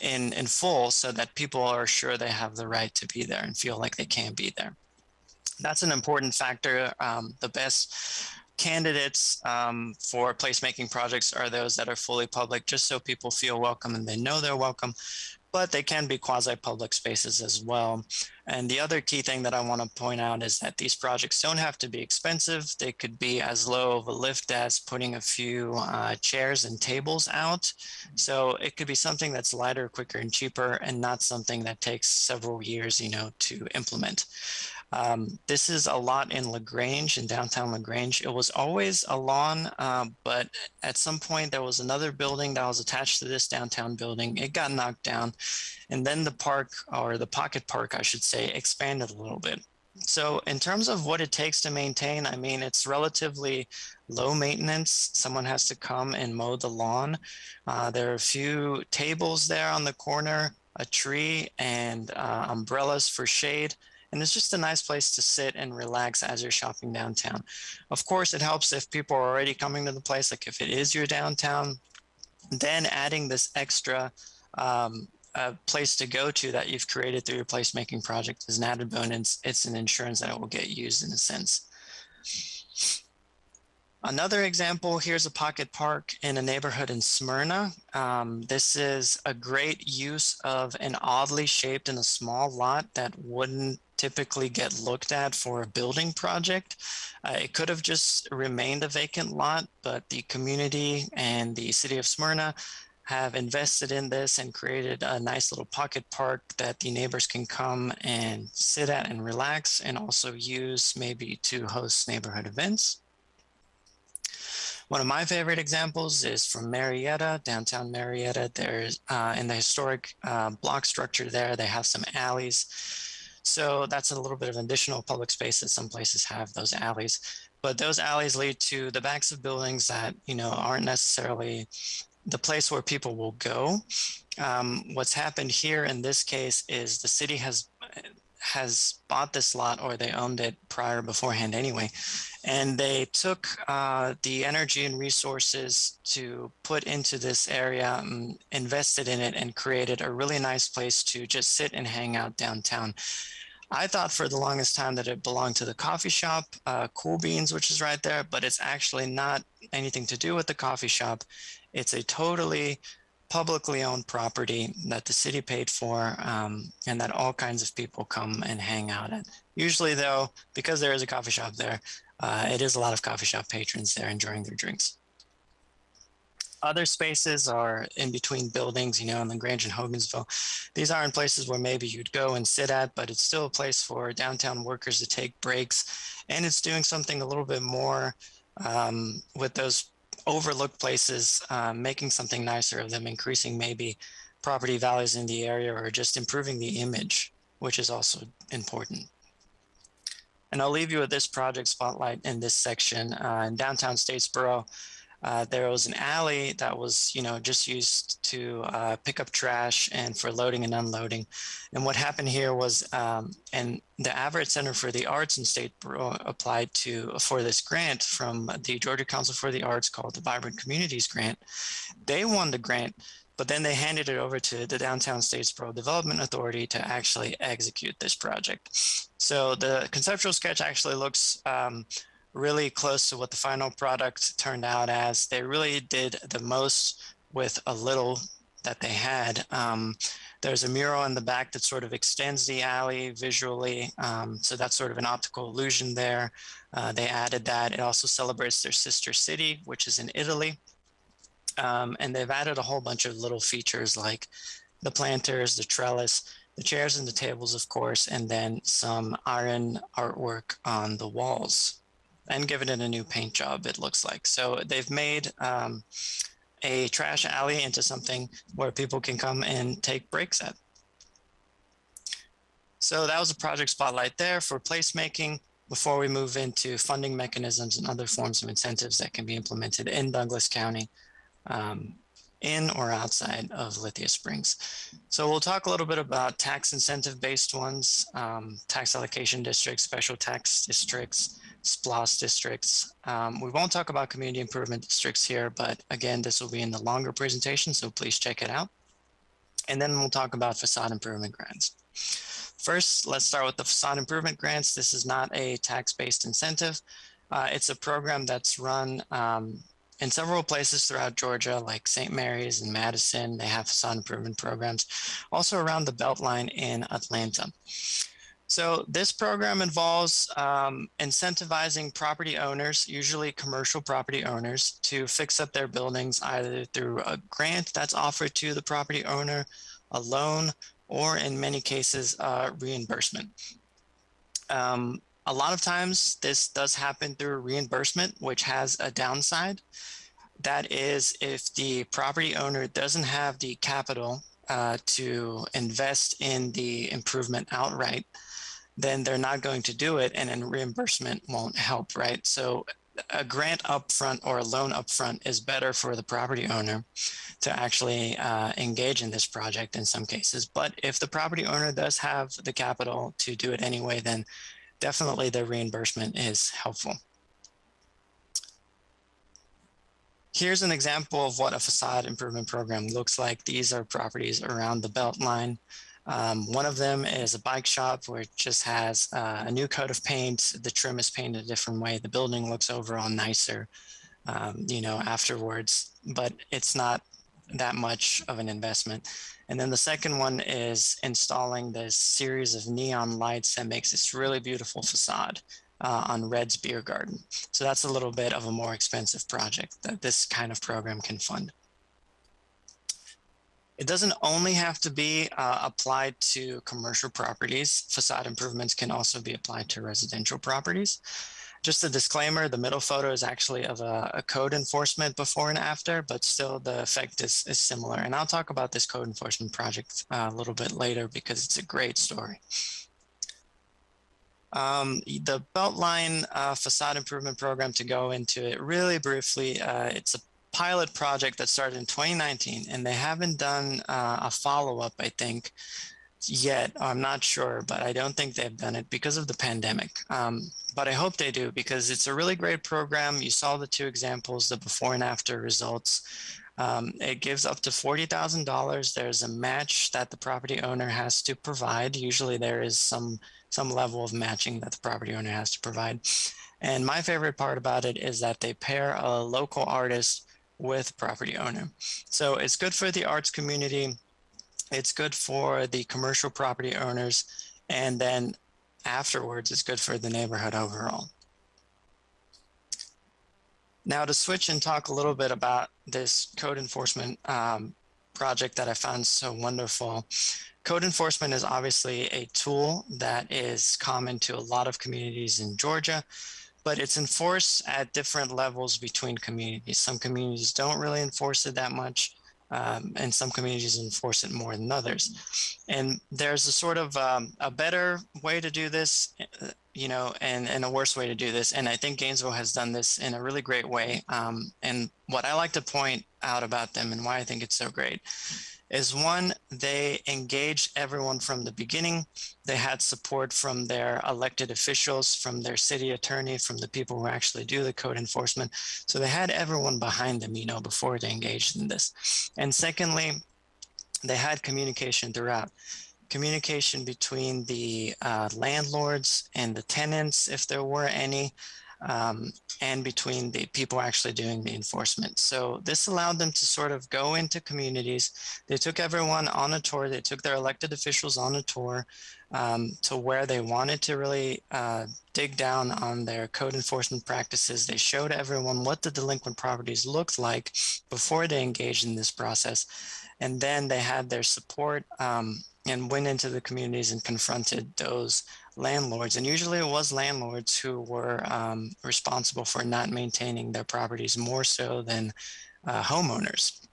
in, in full so that people are sure they have the right to be there and feel like they can be there. That's an important factor. Um, the best candidates um, for placemaking projects are those that are fully public, just so people feel welcome and they know they're welcome but they can be quasi-public spaces as well. And the other key thing that I want to point out is that these projects don't have to be expensive. They could be as low of a lift as putting a few uh, chairs and tables out. So it could be something that's lighter, quicker, and cheaper, and not something that takes several years, you know, to implement. Um, this is a lot in LaGrange, in downtown LaGrange. It was always a lawn, uh, but at some point there was another building that was attached to this downtown building. It got knocked down. And then the park, or the pocket park, I should say, expanded a little bit. So in terms of what it takes to maintain, I mean, it's relatively low maintenance. Someone has to come and mow the lawn. Uh, there are a few tables there on the corner, a tree and uh, umbrellas for shade. And it's just a nice place to sit and relax as you're shopping downtown. Of course, it helps if people are already coming to the place, like if it is your downtown, then adding this extra um, place to go to that you've created through your placemaking project is an added bonus. It's an insurance that it will get used in a sense. Another example, here's a pocket park in a neighborhood in Smyrna. Um, this is a great use of an oddly shaped and a small lot that wouldn't typically get looked at for a building project. Uh, it could have just remained a vacant lot, but the community and the city of Smyrna have invested in this and created a nice little pocket park that the neighbors can come and sit at and relax and also use maybe to host neighborhood events. One of my favorite examples is from Marietta, downtown Marietta. There's uh, in the historic uh, block structure there, they have some alleys. So that's a little bit of additional public space that some places have those alleys. But those alleys lead to the backs of buildings that, you know, aren't necessarily the place where people will go. Um, what's happened here in this case is the city has has bought this lot or they owned it prior beforehand anyway. And they took uh, the energy and resources to put into this area, um, invested in it and created a really nice place to just sit and hang out downtown. I thought for the longest time that it belonged to the coffee shop, uh, Cool Beans, which is right there, but it's actually not anything to do with the coffee shop. It's a totally publicly owned property that the city paid for um, and that all kinds of people come and hang out at. Usually though, because there is a coffee shop there, uh, it is a lot of coffee shop patrons there enjoying their drinks. Other spaces are in between buildings, you know, in LaGrange and Hogansville. These aren't places where maybe you'd go and sit at, but it's still a place for downtown workers to take breaks. And it's doing something a little bit more um, with those overlooked places, um, making something nicer of them, increasing maybe property values in the area or just improving the image, which is also important. And I'll leave you with this project spotlight in this section. Uh, in downtown Statesboro, uh, there was an alley that was, you know, just used to uh, pick up trash and for loading and unloading. And what happened here was, um, and the Averitt Center for the Arts in Statesboro applied to for this grant from the Georgia Council for the Arts called the Vibrant Communities Grant. They won the grant, but then they handed it over to the Downtown Statesboro Development Authority to actually execute this project. So the conceptual sketch actually looks um, really close to what the final product turned out as. They really did the most with a little that they had. Um, there's a mural in the back that sort of extends the alley visually. Um, so that's sort of an optical illusion there. Uh, they added that. It also celebrates their sister city, which is in Italy. Um, and they've added a whole bunch of little features like the planters, the trellis, the chairs and the tables, of course, and then some iron artwork on the walls and given it a new paint job, it looks like. So they've made um, a trash alley into something where people can come and take breaks at. So that was a project spotlight there for placemaking before we move into funding mechanisms and other forms of incentives that can be implemented in Douglas County um, in or outside of Lithia Springs. So we'll talk a little bit about tax incentive based ones, um, tax allocation districts, special tax districts, SPLOST districts. Um, we won't talk about community improvement districts here, but again, this will be in the longer presentation, so please check it out. And then we'll talk about facade improvement grants. First, let's start with the facade improvement grants. This is not a tax-based incentive. Uh, it's a program that's run um, in several places throughout Georgia, like St. Mary's and Madison. They have facade improvement programs. Also around the Beltline in Atlanta. So this program involves um, incentivizing property owners, usually commercial property owners, to fix up their buildings either through a grant that's offered to the property owner, a loan, or in many cases, uh, reimbursement. Um, a lot of times this does happen through reimbursement, which has a downside. That is if the property owner doesn't have the capital uh, to invest in the improvement outright, then they're not going to do it and then reimbursement won't help, right? So a grant upfront or a loan upfront is better for the property owner to actually uh, engage in this project in some cases. But if the property owner does have the capital to do it anyway, then definitely the reimbursement is helpful. Here's an example of what a facade improvement program looks like. These are properties around the Beltline. Um, one of them is a bike shop where it just has uh, a new coat of paint. The trim is painted a different way. The building looks overall nicer, um, you know, afterwards, but it's not that much of an investment. And then the second one is installing this series of neon lights that makes this really beautiful facade uh, on Red's Beer Garden. So that's a little bit of a more expensive project that this kind of program can fund. It doesn't only have to be uh, applied to commercial properties. Facade improvements can also be applied to residential properties. Just a disclaimer, the middle photo is actually of a, a code enforcement before and after, but still the effect is, is similar. And I'll talk about this code enforcement project uh, a little bit later because it's a great story. Um, the Beltline uh, facade improvement program to go into it really briefly, uh, it's a pilot project that started in 2019 and they haven't done uh, a follow-up, I think, yet. I'm not sure, but I don't think they've done it because of the pandemic. Um, but I hope they do because it's a really great program. You saw the two examples, the before and after results. Um, it gives up to $40,000. There's a match that the property owner has to provide. Usually there is some, some level of matching that the property owner has to provide. And my favorite part about it is that they pair a local artist with property owner. So it's good for the arts community. It's good for the commercial property owners. And then afterwards, it's good for the neighborhood overall. Now to switch and talk a little bit about this code enforcement um, project that I found so wonderful. Code enforcement is obviously a tool that is common to a lot of communities in Georgia, but it's enforced at different levels between communities. Some communities don't really enforce it that much, um, and some communities enforce it more than others. And there's a sort of um, a better way to do this, uh, you know, and, and a worse way to do this. And I think Gainesville has done this in a really great way. Um, and what I like to point out about them and why I think it's so great is one, they engaged everyone from the beginning. They had support from their elected officials, from their city attorney, from the people who actually do the code enforcement. So they had everyone behind them, you know, before they engaged in this. And secondly, they had communication throughout. Communication between the uh, landlords and the tenants, if there were any, um, and between the people actually doing the enforcement. So this allowed them to sort of go into communities. They took everyone on a tour. They took their elected officials on a tour um, to where they wanted to really uh, dig down on their code enforcement practices. They showed everyone what the delinquent properties looked like before they engaged in this process. And then they had their support um, and went into the communities and confronted those landlords. And usually it was landlords who were um, responsible for not maintaining their properties more so than uh, homeowners.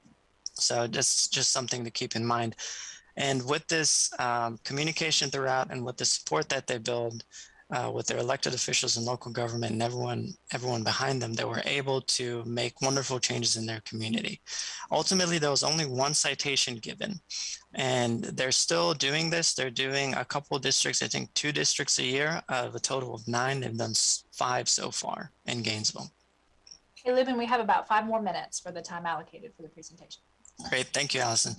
So just, just something to keep in mind. And with this um, communication throughout and with the support that they build, uh, with their elected officials and local government and everyone everyone behind them, they were able to make wonderful changes in their community. Ultimately, there was only one citation given, and they're still doing this. They're doing a couple of districts, I think two districts a year of a total of nine. They've done five so far in Gainesville. Hey, Lubin, we have about five more minutes for the time allocated for the presentation. Great, thank you, Allison.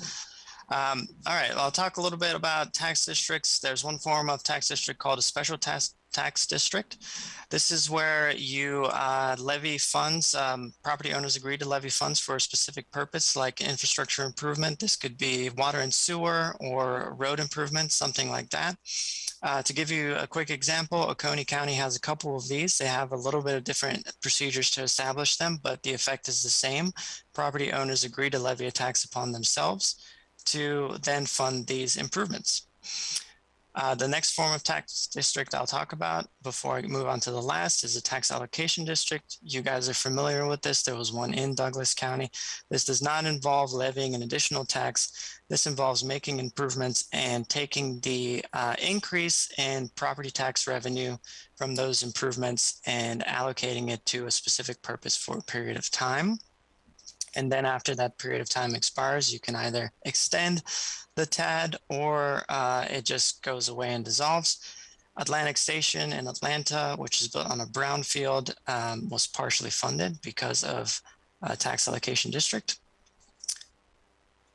Um, all right, I'll talk a little bit about tax districts. There's one form of tax district called a special tax tax district. This is where you uh, levy funds, um, property owners agree to levy funds for a specific purpose like infrastructure improvement. This could be water and sewer or road improvement, something like that. Uh, to give you a quick example, Oconee County has a couple of these. They have a little bit of different procedures to establish them, but the effect is the same. Property owners agree to levy a tax upon themselves to then fund these improvements. Uh, the next form of tax district I'll talk about before I move on to the last is a tax allocation district. You guys are familiar with this. There was one in Douglas County. This does not involve levying an additional tax. This involves making improvements and taking the uh, increase in property tax revenue from those improvements and allocating it to a specific purpose for a period of time. And then after that period of time expires, you can either extend the TAD or uh, it just goes away and dissolves. Atlantic Station in Atlanta, which is built on a brownfield, um, was partially funded because of uh, tax allocation district.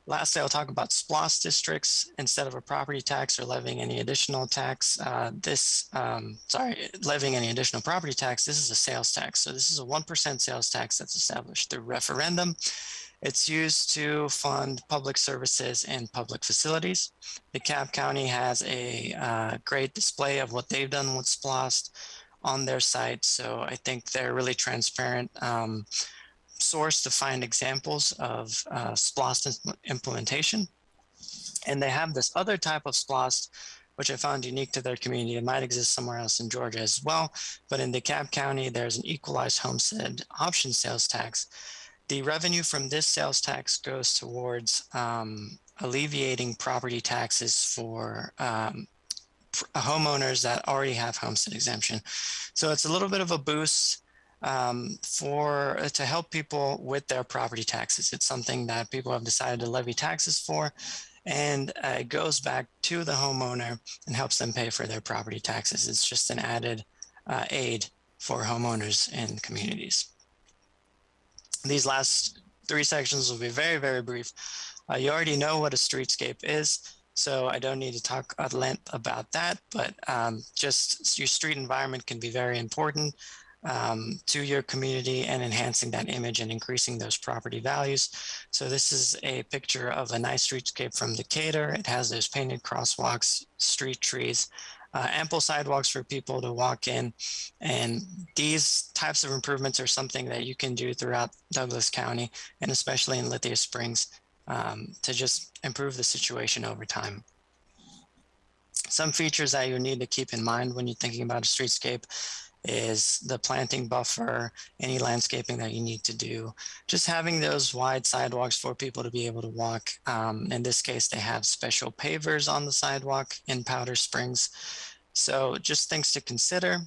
Lastly, I'll talk about SPLOST districts. Instead of a property tax or levying any additional tax, uh, this, um, sorry, levying any additional property tax, this is a sales tax. So this is a 1% sales tax that's established through referendum. It's used to fund public services and public facilities. The DeKalb County has a uh, great display of what they've done with SPLOST on their site. So I think they're really transparent. Um, source to find examples of uh, SPLOST implementation. And they have this other type of SPLOST, which I found unique to their community. It might exist somewhere else in Georgia as well, but in DeKalb County, there's an equalized homestead option sales tax. The revenue from this sales tax goes towards um, alleviating property taxes for um, homeowners that already have homestead exemption. So it's a little bit of a boost um, for uh, to help people with their property taxes. It's something that people have decided to levy taxes for, and uh, it goes back to the homeowner and helps them pay for their property taxes. It's just an added uh, aid for homeowners and communities. These last three sections will be very, very brief. Uh, you already know what a streetscape is. So I don't need to talk at length about that, but um, just your street environment can be very important um, to your community and enhancing that image and increasing those property values. So this is a picture of a nice streetscape from Decatur. It has those painted crosswalks, street trees, uh, ample sidewalks for people to walk in. And these types of improvements are something that you can do throughout Douglas County and especially in Lithia Springs um, to just improve the situation over time. Some features that you need to keep in mind when you're thinking about a streetscape is the planting buffer, any landscaping that you need to do, just having those wide sidewalks for people to be able to walk. Um, in this case, they have special pavers on the sidewalk in Powder Springs. So just things to consider.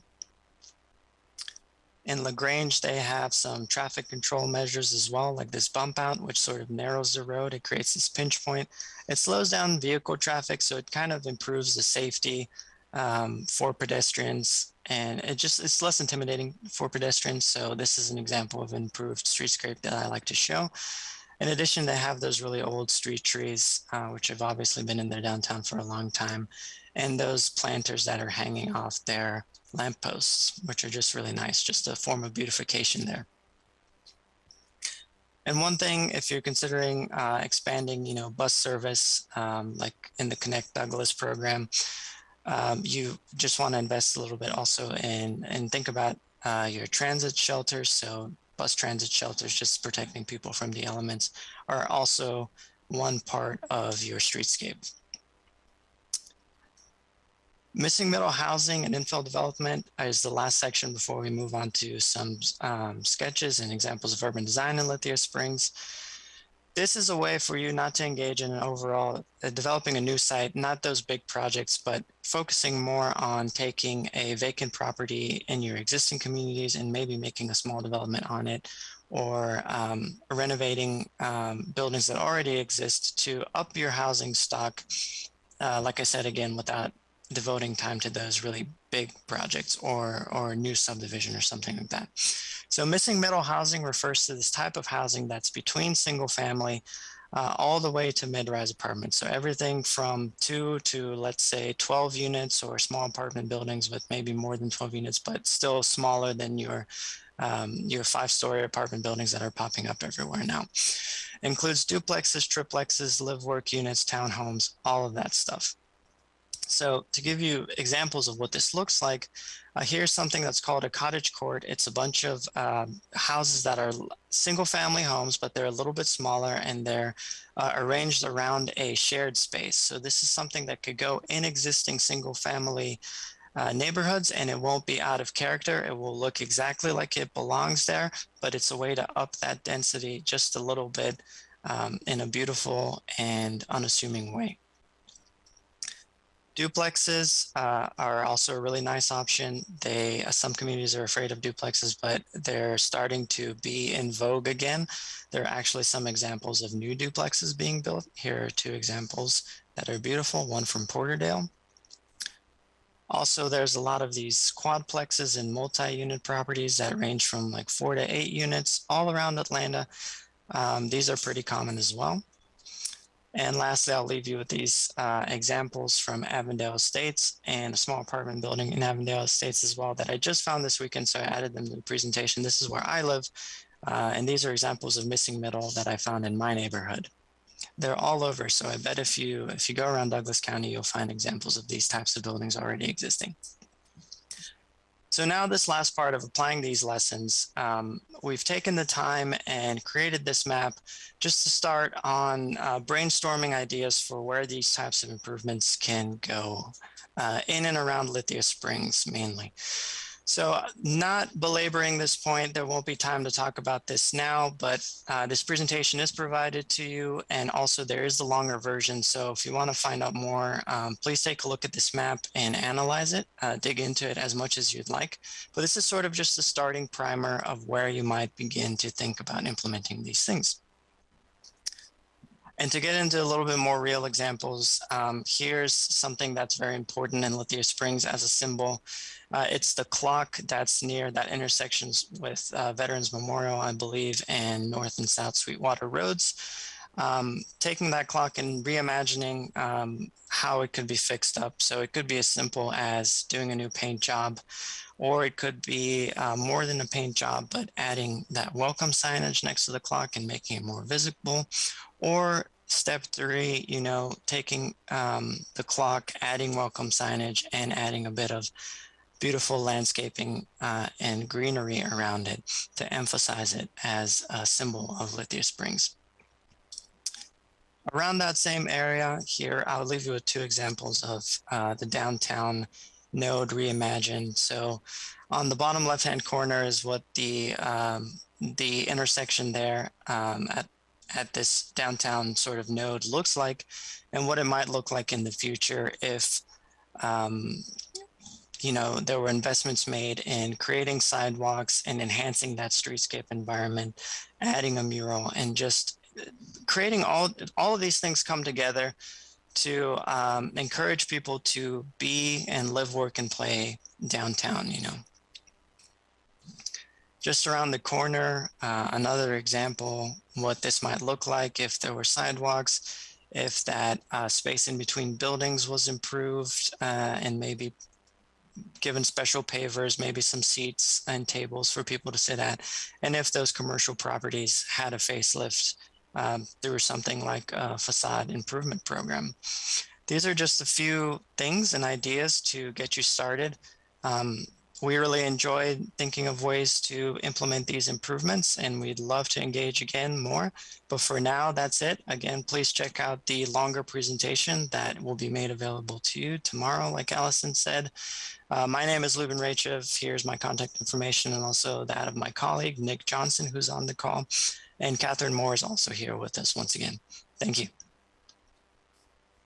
In LaGrange, they have some traffic control measures as well, like this bump out, which sort of narrows the road. It creates this pinch point. It slows down vehicle traffic, so it kind of improves the safety um, for pedestrians and it just it's less intimidating for pedestrians. So this is an example of improved streetscape that I like to show. In addition, they have those really old street trees, uh, which have obviously been in their downtown for a long time, and those planters that are hanging off their lampposts, which are just really nice, just a form of beautification there. And one thing, if you're considering uh, expanding, you know, bus service, um, like in the Connect Douglas program, um, you just want to invest a little bit also in and think about uh, your transit shelters. So bus transit shelters, just protecting people from the elements, are also one part of your streetscape. Missing middle housing and infill development is the last section before we move on to some um, sketches and examples of urban design in Lithia Springs this is a way for you not to engage in an overall uh, developing a new site, not those big projects, but focusing more on taking a vacant property in your existing communities and maybe making a small development on it or um, renovating um, buildings that already exist to up your housing stock. Uh, like I said, again, without devoting time to those really big projects or, or new subdivision or something like that. So missing middle housing refers to this type of housing that's between single family uh, all the way to mid-rise apartments. So everything from two to let's say 12 units or small apartment buildings with maybe more than 12 units, but still smaller than your um, your five-story apartment buildings that are popping up everywhere now. Includes duplexes, triplexes, live work units, townhomes, all of that stuff. So to give you examples of what this looks like, uh, here's something that's called a cottage court. It's a bunch of um, houses that are single family homes, but they're a little bit smaller and they're uh, arranged around a shared space. So this is something that could go in existing single family uh, neighborhoods and it won't be out of character. It will look exactly like it belongs there, but it's a way to up that density just a little bit um, in a beautiful and unassuming way. Duplexes uh, are also a really nice option. They uh, some communities are afraid of duplexes, but they're starting to be in vogue again. There are actually some examples of new duplexes being built. Here are two examples that are beautiful. One from Porterdale. Also, there's a lot of these quadplexes and multi-unit properties that range from like four to eight units all around Atlanta. Um, these are pretty common as well. And lastly, I'll leave you with these uh, examples from Avondale Estates and a small apartment building in Avondale Estates as well that I just found this weekend, so I added them to the presentation. This is where I live, uh, and these are examples of missing middle that I found in my neighborhood. They're all over, so I bet if you if you go around Douglas County, you'll find examples of these types of buildings already existing. So now this last part of applying these lessons, um, we've taken the time and created this map just to start on uh, brainstorming ideas for where these types of improvements can go uh, in and around Lithia Springs mainly. So uh, not belaboring this point, there won't be time to talk about this now, but uh, this presentation is provided to you and also there is the longer version. So if you want to find out more, um, please take a look at this map and analyze it, uh, dig into it as much as you'd like. But this is sort of just the starting primer of where you might begin to think about implementing these things. And to get into a little bit more real examples, um, here's something that's very important in Lithia Springs as a symbol. Uh, it's the clock that's near that intersections with uh, Veterans Memorial, I believe, and North and South Sweetwater Roads. Um, taking that clock and reimagining um, how it could be fixed up. So it could be as simple as doing a new paint job, or it could be uh, more than a paint job, but adding that welcome signage next to the clock and making it more visible, or step three, you know, taking um, the clock, adding welcome signage and adding a bit of beautiful landscaping uh, and greenery around it to emphasize it as a symbol of Lithia Springs. Around that same area here, I'll leave you with two examples of uh, the downtown node reimagined. So on the bottom left-hand corner is what the um, the intersection there um, at at this downtown sort of node looks like and what it might look like in the future if um, you know there were investments made in creating sidewalks and enhancing that streetscape environment adding a mural and just creating all all of these things come together to um, encourage people to be and live work and play downtown you know. Just around the corner, uh, another example, what this might look like if there were sidewalks, if that uh, space in between buildings was improved uh, and maybe given special pavers, maybe some seats and tables for people to sit at. And if those commercial properties had a facelift um, through something like a facade improvement program. These are just a few things and ideas to get you started. Um, we really enjoyed thinking of ways to implement these improvements and we'd love to engage again more. But for now, that's it. Again, please check out the longer presentation that will be made available to you tomorrow, like Allison said. Uh, my name is Lubin Raichev. Here's my contact information and also that of my colleague, Nick Johnson, who's on the call. And Catherine Moore is also here with us once again. Thank you.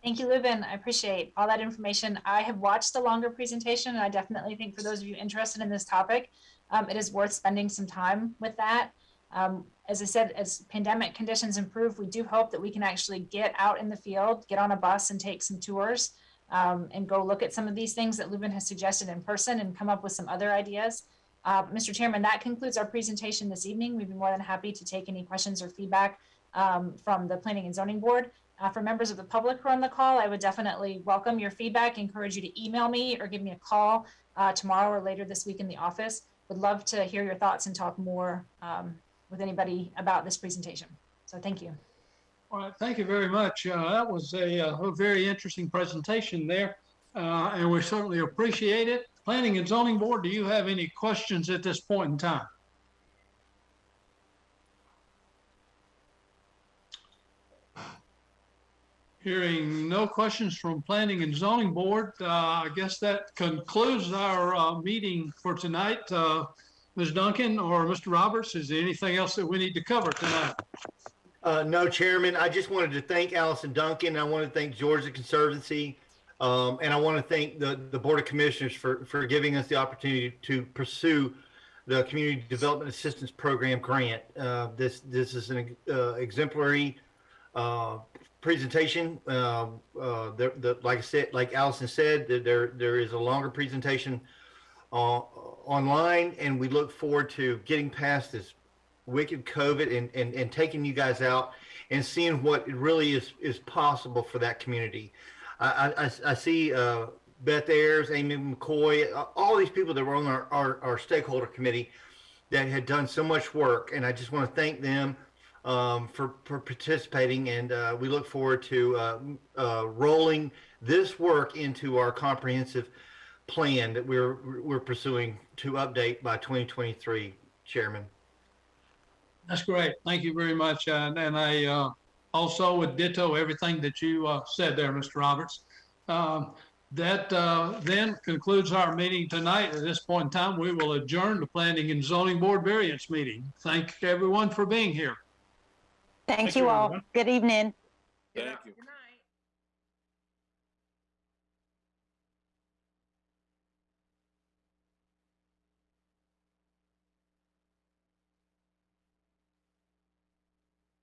Thank you, Lubin. I appreciate all that information. I have watched the longer presentation, and I definitely think for those of you interested in this topic, um, it is worth spending some time with that. Um, as I said, as pandemic conditions improve, we do hope that we can actually get out in the field, get on a bus and take some tours um, and go look at some of these things that Lubin has suggested in person and come up with some other ideas. Uh, Mr. Chairman, that concludes our presentation this evening. We'd be more than happy to take any questions or feedback um, from the Planning and Zoning Board. Uh, for members of the public who are on the call, I would definitely welcome your feedback, encourage you to email me or give me a call uh, tomorrow or later this week in the office. Would love to hear your thoughts and talk more um, with anybody about this presentation. So thank you. All right, thank you very much. Uh, that was a, uh, a, very interesting presentation there, uh, and we certainly appreciate it. Planning and Zoning Board, do you have any questions at this point in time? Hearing no questions from Planning and Zoning Board, uh, I guess that concludes our uh, meeting for tonight. Uh, Ms. Duncan or Mr. Roberts, is there anything else that we need to cover tonight? Uh, no, Chairman. I just wanted to thank Allison Duncan. I want to thank Georgia Conservancy. Um, and I want to thank the, the Board of Commissioners for, for giving us the opportunity to pursue the Community Development Assistance Program grant. Uh, this, this is an uh, exemplary uh, presentation. Uh, uh, the, the, like I said, like Allison said, there, there is a longer presentation uh, online, and we look forward to getting past this wicked COVID and, and, and taking you guys out and seeing what really is, is possible for that community. I, I, I- see uh, Beth Ayers, Amy McCoy, all these people that were on our, our, our stakeholder committee that had done so much work, and I just want to thank them um, for, for participating, and uh, we look forward to uh, uh, rolling this work into our comprehensive plan that we're we're pursuing to update by 2023, Chairman. That's great. Thank you very much. And, and I, uh, also would ditto everything that you, uh, said there, Mr. Roberts. Um, that, uh, then concludes our meeting tonight. At this point in time, we will adjourn the Planning and Zoning Board variance meeting. Thank everyone for being here. Thank Thank you you, all. everyone. Good evening. Thank you. Good night.